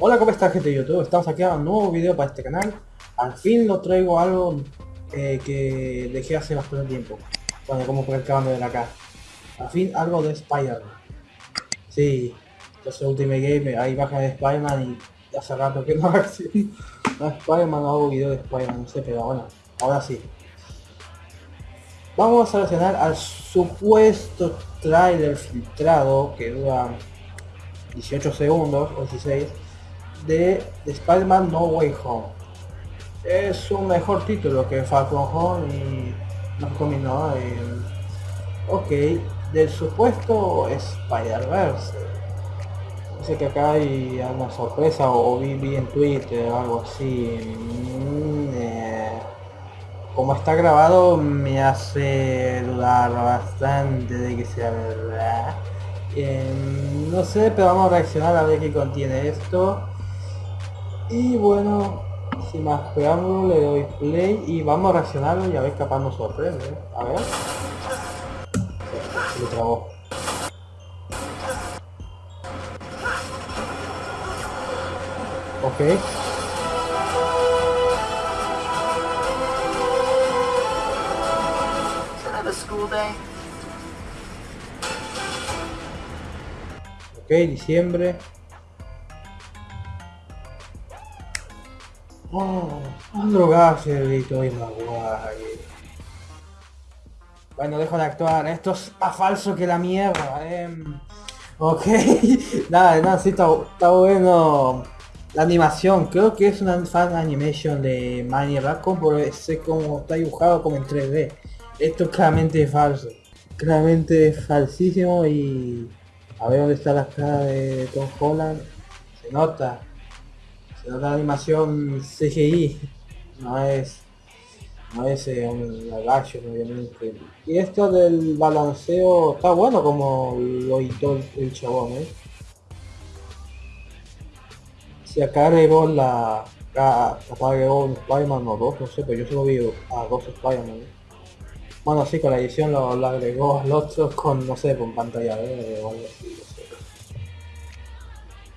Hola, ¿cómo está gente de YouTube? Estamos aquí a un nuevo video para este canal. Al fin lo traigo algo eh, que dejé hace bastante tiempo. Bueno, como por acaban de ver acá. Al fin algo de Spider-Man. Sí, entonces Ultimate Game, ahí baja de Spider-Man y hace rato que no reacciono a Spider-Man, no hago video de Spider-Man, no sé, pero bueno, ahora sí. Vamos a reaccionar al supuesto trailer filtrado que dura 18 segundos o 16 de Spider-Man No Way Home. Es un mejor título que Falcon Home y no combinó. ok, del supuesto Spider-Verse. Dice que acá hay alguna sorpresa o, vi, en Twitter o algo así. Mm, eh, como está grabado me hace dudar bastante de que sea verdad. Eh, no sé, pero vamos a reaccionar a ver qué contiene esto. Y bueno, sin más preámbulo le doy play y vamos a reaccionarlo y a ver capaz nos sorprende. ¿eh? A ver. Se lo trabó. Ok. Ok, diciembre. Oh, Andrew Garfield y Maguire. Bueno, dejo de actuar. Esto es más falso que la mierda. Eh. Ok. nada, nada, sí está, bueno. La animación, creo que es una fan animation de Manny Raccoon, porque sé cómo está dibujado como en 3D. Esto es claramente falso. Claramente falsísimo y... A ver dónde está la cara de Tom Holland. Se nota la animación CGI, no es no es eh, un action obviamente. Y esto del balanceo está bueno como lo hizo el, chabón, ¿eh? Si acá agregó la... Acá, agregó un Spider-Man o dos, no sé, pero yo solo vi a dos Spider-Man. ¿eh? Bueno, sí, con la edición lo, agregó al otro con, no sé, con pantalla verde o algo así.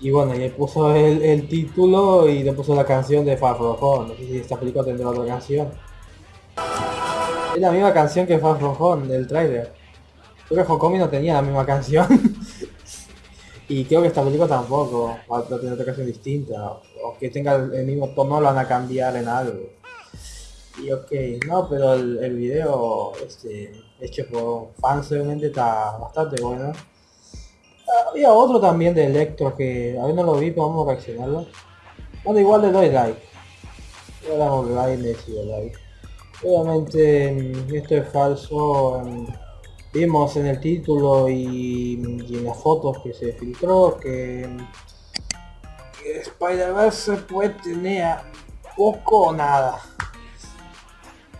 Y bueno, y puso el, título y le puso la canción de Far From Home. No sé si esta película tendrá otra canción. Es la misma canción que Far From Home del trailer. Creo que Hokomi no tenía la misma canción. y creo que esta película tampoco. Va a tener otra canción distinta. O que tenga el mismo tono lo van a cambiar en algo. Y ok, no, pero el, el video este, hecho por fans obviamente está bastante bueno había otro también de Electro que a ver no lo vi, pero vamos a reaccionarlo. Bueno, igual le doy like. Le damos like, le sigo like. Obviamente mm, esto es falso. Mm, vimos en el título y, en las fotos que se filtró que, que Spider-Verse puede tener poco o nada.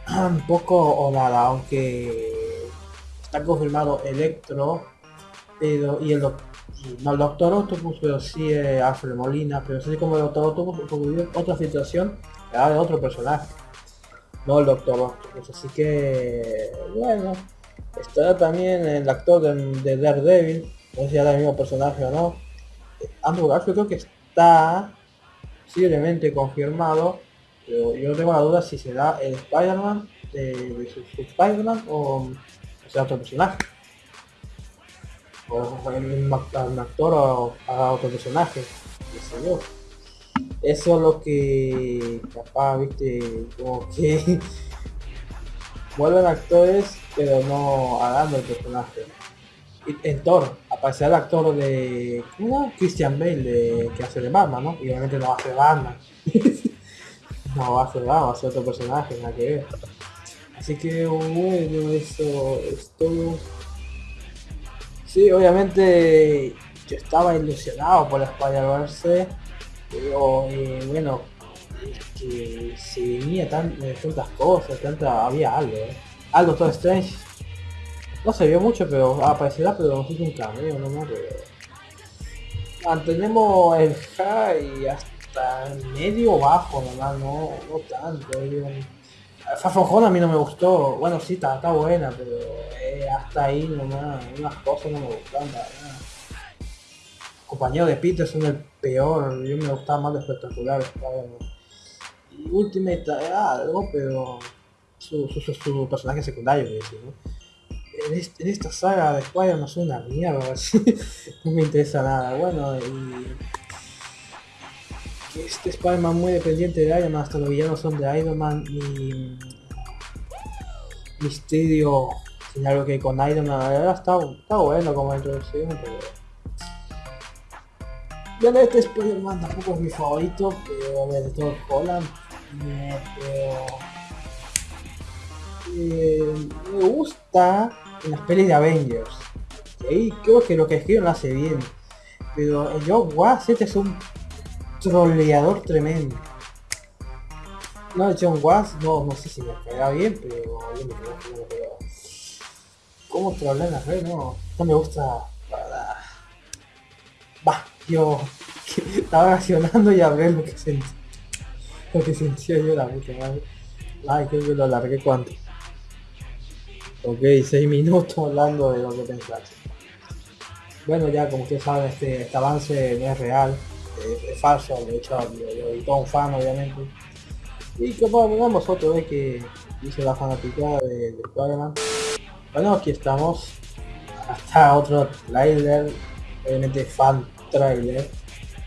poco o nada, aunque está confirmado Electro pero, y el, no, el Doctor Octopus, pero sí eh, Alfred Molina, pero así como el Doctor Octopus, otra situación, de otro personaje, no el Doctor Octopus, así que, bueno, está también el actor de, Daredevil, no sé si era el mismo personaje o no, Andrew Garfield creo que está posiblemente confirmado, pero yo tengo la duda si será el Spider-Man de, su, Spider-Man o sea otro personaje o un, actor o a otro personaje, yo. Eso es lo que capaz, viste, como que vuelven actores pero no hagan el personaje. En Thor aparece el actor de ¿cómo? Christian Bale de, que hace de Batman, ¿no? Y obviamente no va a hacer Batman. no va a hacer Batman, va a ser otro personaje, nada que ver. Así que bueno, eso es todo. Sí, obviamente yo estaba ilusionado por Spider-Verse, pero eh, bueno, que se venía tan, tantas cosas, tanta, había algo, ¿eh? Algo todo Strange. No se vio mucho, pero aparecerá, pero es un cameo nomás, pero... Mantenemos el high hasta medio bajo nomás, no, no tanto. Fafojón a mí no me gustó, bueno sí, está, está buena, pero eh, hasta ahí nomás, unas cosas no me gustan, compañeros de Peter son el peor, yo me gustaba más de espectacular Y Ultimate algo, pero su, su, su, personaje secundario, En, esta saga de Spider-Man es una mierda, no me interesa nada. Bueno, y este Spider-Man muy dependiente de Iron Man, hasta los villanos son de Iron Man y Misterio tiene algo que con Iron Man, la verdad está, está bueno como introducción, pero... Bueno, este Spider-Man tampoco es mi favorito, pero de todo Holland, pero... Eh, me gusta en las pelis de Avengers. Y creo que lo que escriben lo hace bien. Pero John Watts este es un troleador tremendo. No, John Watts, no, no sé si me pega bien, pero yo me. ¿Cómo trolea en la red? No, no me gusta, yo estaba reaccionando y hablé lo que sentí. Lo que sentía yo la puta madre. Ay, creo que lo alargué cuánto. Ok, 6 minutos hablando de lo que pensaste. Bueno, ya como ustedes saben, este, este avance no es real es, falso, de hecho lo, editó un fan obviamente. Y que vamos otro vez que hice la fanaticada de, de Spider-Man. Bueno, aquí estamos. Hasta otro trailer, obviamente fan trailer,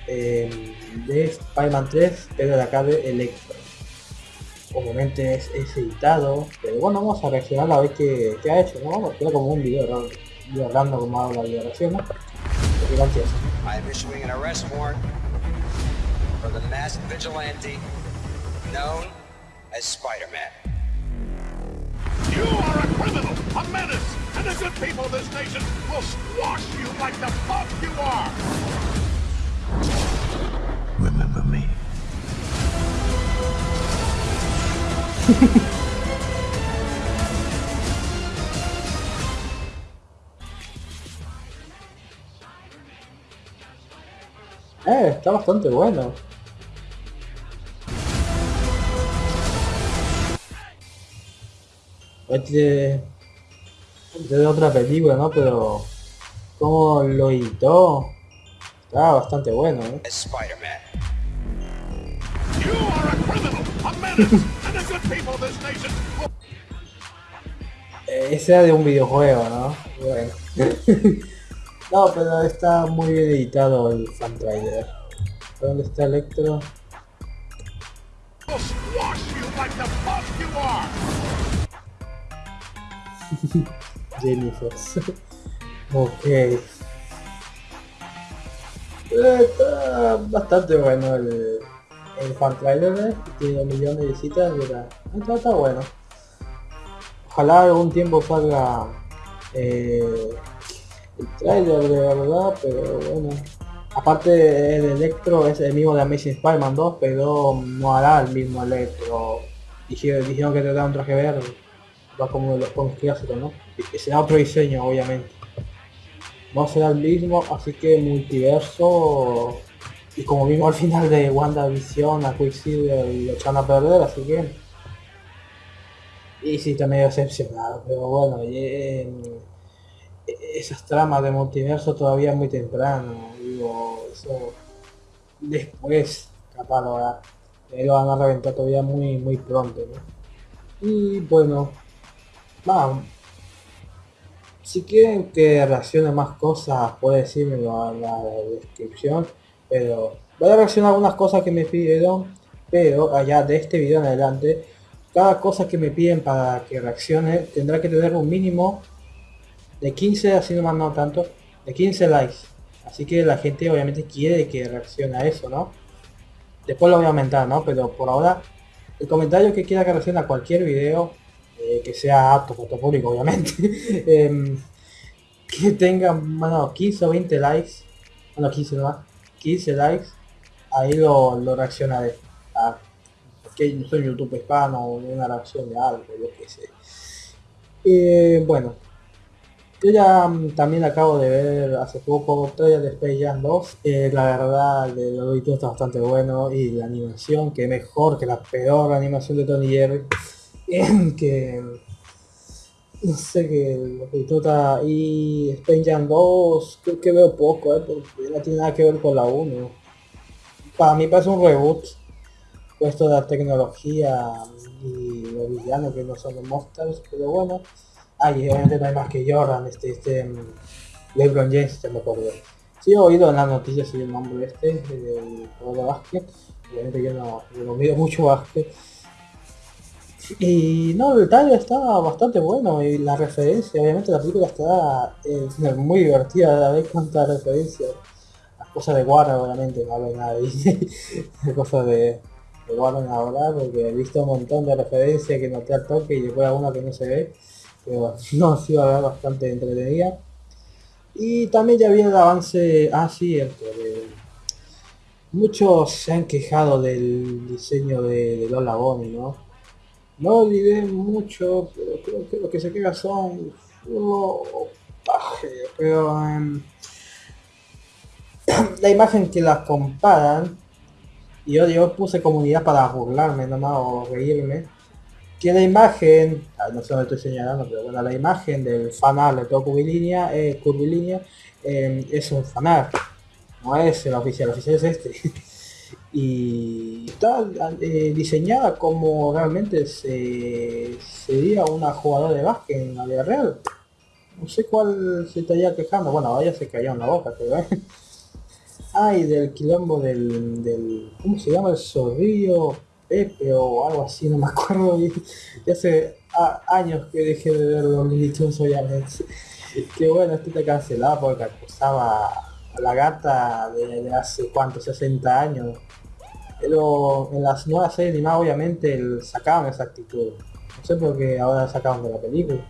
eh, de Spider-Man 3, pero de acá de Electro. Obviamente es, editado, pero bueno, vamos a reaccionar a ver qué, qué ha hecho, ¿no? Vamos a hacer como un video, video hablando como hago la video reacción, ¿no? For the masked vigilante known as Spider-Man. You are a criminal, a menace, and the good people of this nation will squash you like the punk you are! Remember me. Eh, está bastante bueno. Este de otra película, ¿no? Pero como lo editó, está bastante bueno, ¿eh? Ese era de un videojuego, ¿no? Bueno. no, pero está muy bien editado el fan trailer. ¿Dónde está Electro? Jennifer. ok. Está bastante bueno el, fan trailer, ¿eh? tiene un millón de visitas, está, está, bueno. Ojalá algún tiempo salga eh, el trailer de verdad, pero bueno. Aparte el Electro es el mismo de Amazing Spider-Man 2, pero no hará el mismo Electro. Dijeron, dijeron que da un traje verde va como los cómics clásicos, ¿no? Y será otro diseño, obviamente. No será el mismo, así que multiverso y como vimos al final de WandaVision a Quicksilver lo echan a perder, así que y sí está medio decepcionado, pero bueno, esas tramas de multiverso todavía muy temprano, digo, eso después capaz lo van a reventar todavía muy muy pronto, ¿no? Y bueno, Vamos. Si quieren que reaccione más cosas, puede decírmelo en la descripción. Pero voy a reaccionar algunas cosas que me pidieron. Pero allá de este video en adelante, cada cosa que me piden para que reaccione tendrá que tener un mínimo de 15, así nomás no tanto, de 15 likes. Así que la gente obviamente quiere que reaccione a eso, ¿no? Después lo voy a aumentar, ¿no? Pero por ahora, el comentario que quiera que reaccione a cualquier video eh, que sea apto para obviamente, em, que tenga, bueno, 15 o 20 likes, bueno, 15 nomás, 15 likes, ahí lo, lo reaccionaré. ¿ah? Porque no soy YouTube hispano una reacción de algo, yo que sé. Eh, bueno, yo ya mm, también acabo de ver hace poco trailer de Space Jam 2. Eh, la verdad, el auditor está bastante bueno y la animación, que mejor que la peor animación de Tony Jerry. que no sé qué lo que y Spain Jam 2 creo que veo poco, eh, porque no tiene nada que ver con la 1. Para mí parece un reboot, puesto de la tecnología y los villanos que no son los monsters, pero bueno. Ay, obviamente no hay más que Jordan, este, este, mm, LeBron James, se me acuerdo. Sí he oído en las noticias el nombre este, del juego de básquet, obviamente yo no, yo no mido mucho básquet, y no, el detalle está bastante bueno y la referencia, obviamente la película está eh, muy divertida, a ver cuántas referencias. Las cosas de Warner obviamente, no hablo nada de cosas de, de Warner ahora, porque he visto un montón de referencias que noté al toque y después alguna que no se ve. Pero no, sí va a ver bastante entretenida. Y también ya había el avance, ah sí, cierto, muchos se han quejado del diseño de, de Lola Bonnie, ¿no? No olvidé mucho, pero creo que lo que se queda son pero em, la imagen que las comparan, y yo, yo puse comunidad para burlarme nomás o reírme, que la imagen, no sé dónde estoy señalando, pero bueno, la imagen del fanart de todo curvilínea, eh, curvilínea em, es un fanart, no es el oficial, el oficial es este. y está eh, diseñada como realmente se, sería una jugadora de básquet en la vida real. No sé cuál se estaría quejando, bueno, ahora se cayó en la boca, pero ¿eh? Ay, del quilombo del, del, ¿cómo se llama? El zorrillo Pepe o algo así, no me acuerdo. Ya hace años que dejé de ver los Tunes obviamente. Que bueno, este te cancelado porque acusaba a la gata de, de hace cuánto, 60 años pero en las nuevas series animadas obviamente sacaban esa actitud. No sé por qué ahora sacaban de la película.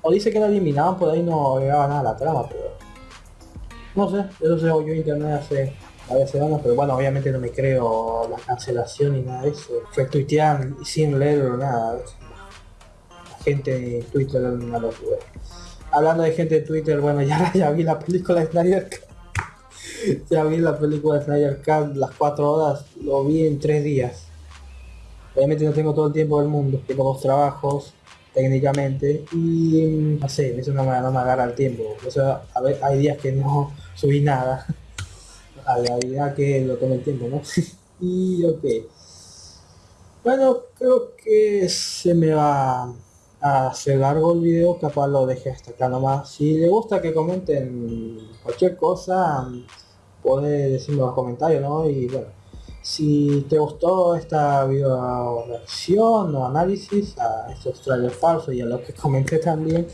O, dice que la eliminaban, por ahí no llegaba nada a la trama, pero... No sé, eso se oyó internet hace varias semanas, pero bueno, obviamente no me creo la cancelación ni nada de eso. Fue tuitear sin leer o nada. La gente en Twitter era. Hablando de gente de Twitter, bueno, ya, ya vi la película de Snyder ya vi la película de Snyder Cut, las cuatro horas, lo vi en tres días. Obviamente no tengo todo el tiempo del mundo, tengo dos trabajos técnicamente y no sé, eso no me, no me agarra el tiempo. O sea, a ver, hay días que no subí nada. A la realidad que lo tome el tiempo, ¿no? y ok. Bueno, creo que se me va a hacer largo el video, capaz lo deje hasta acá nomás. Si le gusta que comenten cualquier cosa, puedes decirme en los comentarios, ¿no? Y bueno, si te gustó esta video reacción o análisis a estos trailers falsos y a lo que comenté también,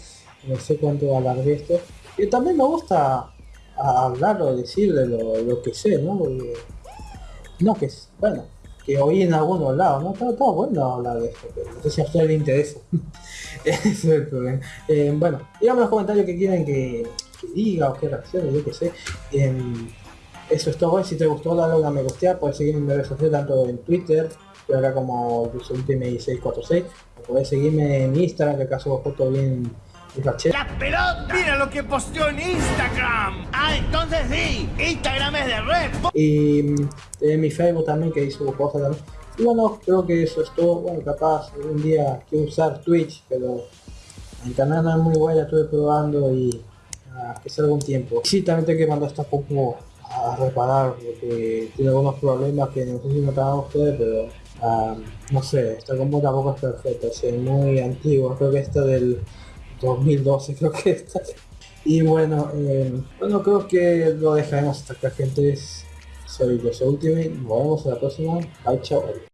no sé cuánto alargué esto. Y también me gusta hablar o decir de lo, que sé, ¿no? no que, bueno, que oí en algunos lados, ¿no? Todo, todo bueno hablar de esto, pero no sé si a ustedes les interesa. Es el problema. Eh, bueno, díganme en los comentarios que quieren que, diga o qué reacciones, yo que sé. Eso es todo. Si te gustó, dale una me gusta. Puedes seguirme en redes sociales, tanto en Twitter, estoy acá como ultimate646, o puedes seguirme en Instagram, que acaso foto bien ¡La pelota! ¡Mira lo que posteó en Instagram! ¡Ah, entonces sí! ¡Instagram es de red! Y mm, en mi Facebook también, que hizo cosas también. Y bueno, creo que eso es todo. Bueno, capaz un día quiero usar Twitch, pero el canal no es muy bueno, estuve probando y ah, que sea algún tiempo. Sí, también tengo que mandar esta poco a reparar porque tiene algunos problemas que no sé si notaban ustedes, pero ah, no sé, esta combo tampoco es perfecta, es muy antiguo, creo que está del 2012, creo que está. Y bueno, eh, bueno, creo que lo dejaremos hasta acá, gente. Soy José Ultimate, nos vemos en la próxima. Bye, chao.